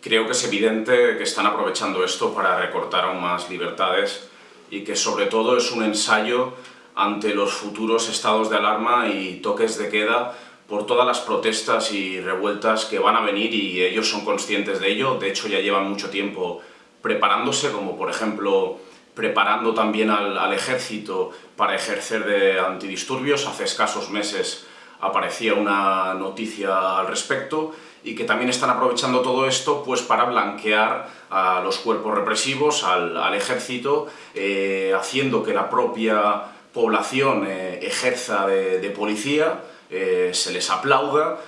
Creo que es evidente que están aprovechando esto para recortar aún más libertades y que sobre todo es un ensayo ante los futuros estados de alarma y toques de queda por todas las protestas y revueltas que van a venir y ellos son conscientes de ello, de hecho ya llevan mucho tiempo preparándose, como por ejemplo preparando también al, al ejército para ejercer de antidisturbios, hace escasos meses aparecía una noticia al respecto, y que también están aprovechando todo esto pues para blanquear a los cuerpos represivos, al, ejército, eh, haciendo que la propia población eh, ejerza de, policía, eh, se les aplauda,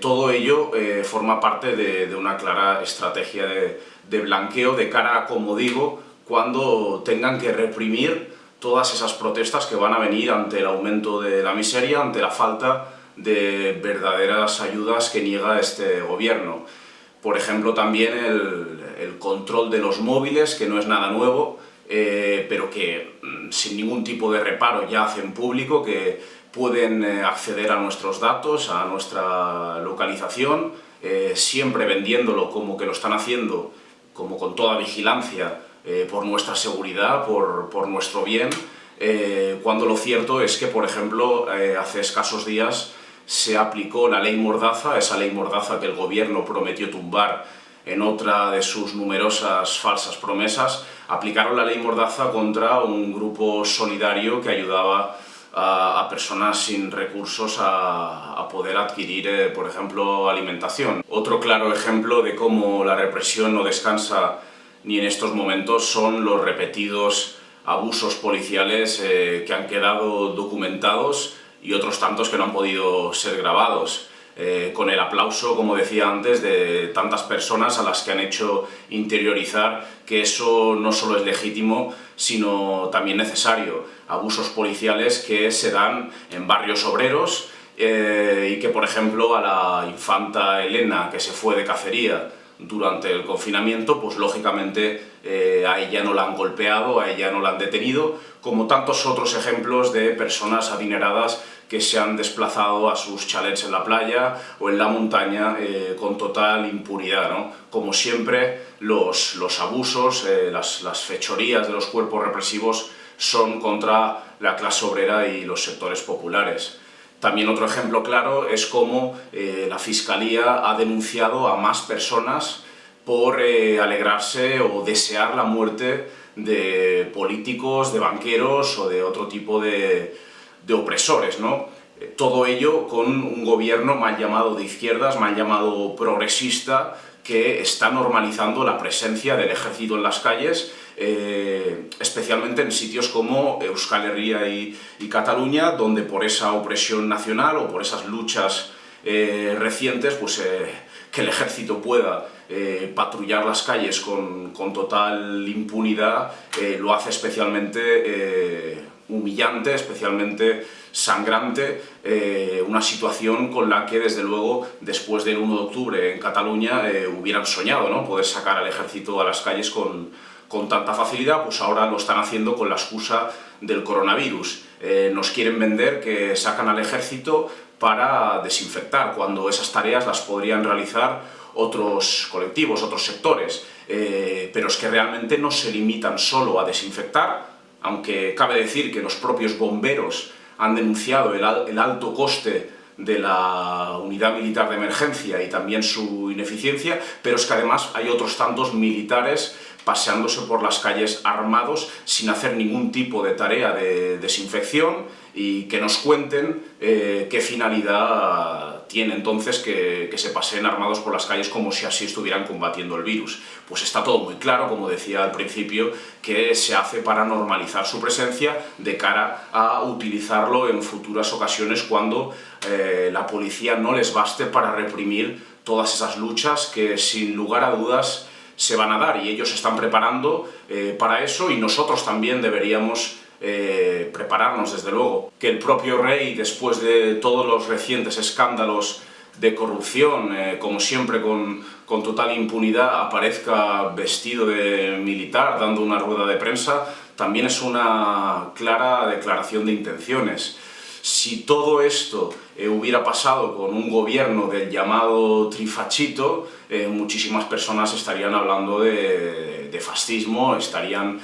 todo ello forma parte de, una clara estrategia de, de blanqueo de cara a, como digo, cuando tengan que reprimir todas esas protestas que van a venir ante el aumento de la miseria, ante la falta de verdaderas ayudas que niega este gobierno. Por ejemplo, también el, control de los móviles, que no es nada nuevo, eh, pero que mm, sin ningún tipo de reparo ya hacen público que pueden eh, acceder a nuestros datos, a nuestra localización, eh, siempre vendiéndolo como que lo están haciendo, como con toda vigilancia, por nuestra seguridad, por, por nuestro bien, cuando lo cierto es que, por ejemplo, hace escasos días se aplicó la ley Mordaza, esa ley Mordaza que el gobierno prometió tumbar en otra de sus numerosas falsas promesas, aplicaron la ley Mordaza contra un grupo solidario que ayudaba a, personas sin recursos a, poder adquirir, eh, por ejemplo, alimentación. Otro claro ejemplo de cómo la represión no descansa ni en estos momentos son los repetidos abusos policiales eh, que han quedado documentados y otros tantos que no han podido ser grabados. Eh, con el aplauso, como decía antes, de tantas personas a las que han hecho interiorizar que eso no solo es legítimo, sino también necesario. Abusos policiales que se dan en barrios obreros eh, y que, por ejemplo, a la infanta Elena, que se fue de cacería durante el confinamiento, pues lógicamente eh, a ella no la han golpeado, a ella no la han detenido, como tantos otros ejemplos de personas adineradas que se han desplazado a sus chalets en la playa o en la montaña eh, con total impunidad. ¿no? Como siempre, los, los abusos, eh, las, las fechorías de los cuerpos represivos son contra la clase obrera y los sectores populares. También otro ejemplo claro es cómo eh, la Fiscalía ha denunciado a más personas por alegrarse o desear la muerte de políticos, de banqueros o de otro tipo de, opresores. ¿no? Todo ello con un gobierno mal llamado de izquierdas, mal llamado progresista, que está normalizando la presencia del ejército en las calles eh, especialmente en sitios como Euskal Herria y, Cataluña, donde por esa opresión nacional o por esas luchas eh, recientes, pues eh, que el ejército pueda patrullar las calles con total impunidad, lo hace especialmente humillante, especialmente sangrante, una situación con la que desde luego después del 1 de octubre en Cataluña hubieran soñado, ¿no? poder sacar al ejército a las calles con, con tanta facilidad, pues ahora lo están haciendo con la excusa del coronavirus. Eh, nos quieren vender que sacan al ejército para desinfectar, cuando esas tareas las podrían realizar otros colectivos, otros sectores. Eh, pero es que realmente no se limitan solo a desinfectar, aunque cabe decir que los propios bomberos han denunciado el alto coste de la unidad militar de emergencia y también su ineficiencia, pero es que además hay otros tantos militares paseándose por las calles armados sin hacer ningún tipo de tarea de desinfección y que nos cuenten eh, qué finalidad tiene entonces que, que, se paseen armados por las calles como si así estuvieran combatiendo el virus. Pues está todo muy claro, como decía al principio, que se hace para normalizar su presencia de cara a utilizarlo en futuras ocasiones cuando eh, la policía no les baste para reprimir todas esas luchas que sin lugar a dudas se van a dar y ellos están preparando eh, para eso y nosotros también deberíamos eh, prepararnos desde luego. Que el propio rey, después de todos los recientes escándalos de corrupción, eh, como siempre con, con, total impunidad, aparezca vestido de militar dando una rueda de prensa, también es una clara declaración de intenciones. Si todo esto eh, hubiera pasado con un gobierno del llamado trifachito, muchísimas personas estarían hablando de fascismo, estarían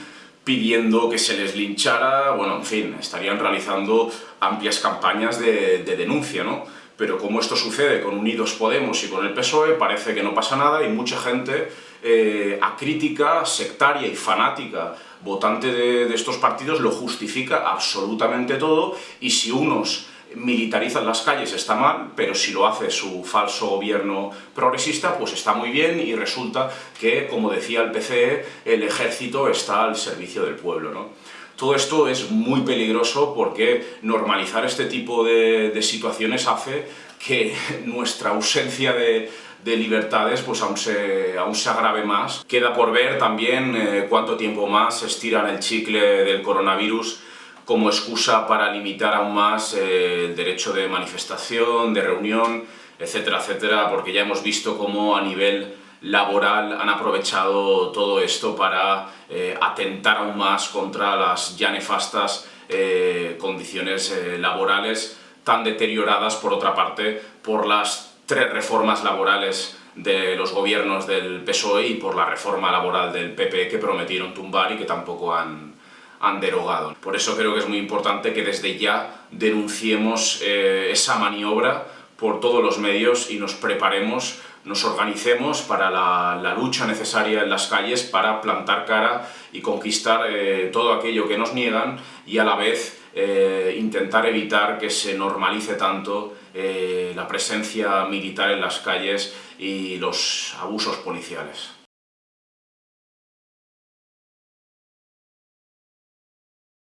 pidiendo que se les linchara, bueno, en fin, estarían realizando amplias campañas de, de denuncia, ¿no? Pero como esto sucede con Unidos Podemos y con el PSOE, parece que no pasa nada y mucha gente eh, acrítica, sectaria y fanática votante de estos partidos lo justifica absolutamente todo y si unos militarizan las calles está mal, pero si lo hace su falso gobierno progresista, pues está muy bien y resulta que, como decía el PCE, el ejército está al servicio del pueblo. ¿no? Todo esto es muy peligroso porque normalizar este tipo de, situaciones hace que nuestra ausencia de, de libertades pues aún se, aún se agrave más. Queda por ver también eh, cuánto tiempo más estiran el chicle del coronavirus como excusa para limitar aún más eh, el derecho de manifestación, de reunión, etcétera, etcétera, porque ya hemos visto cómo a nivel laboral han aprovechado todo esto para eh, atentar aún más contra las ya nefastas eh, condiciones laborales tan deterioradas, por otra parte, por las tres reformas laborales de los gobiernos del PSOE y por la reforma laboral del PP que prometieron tumbar y que tampoco han, han derogado. Por eso creo que es muy importante que desde ya denunciemos eh, esa maniobra por todos los medios y nos preparemos, nos organicemos para la, la lucha necesaria en las calles para plantar cara y conquistar eh, todo aquello que nos niegan y a la vez eh, intentar evitar que se normalice tanto eh, la presencia militar en las calles y los abusos policiales.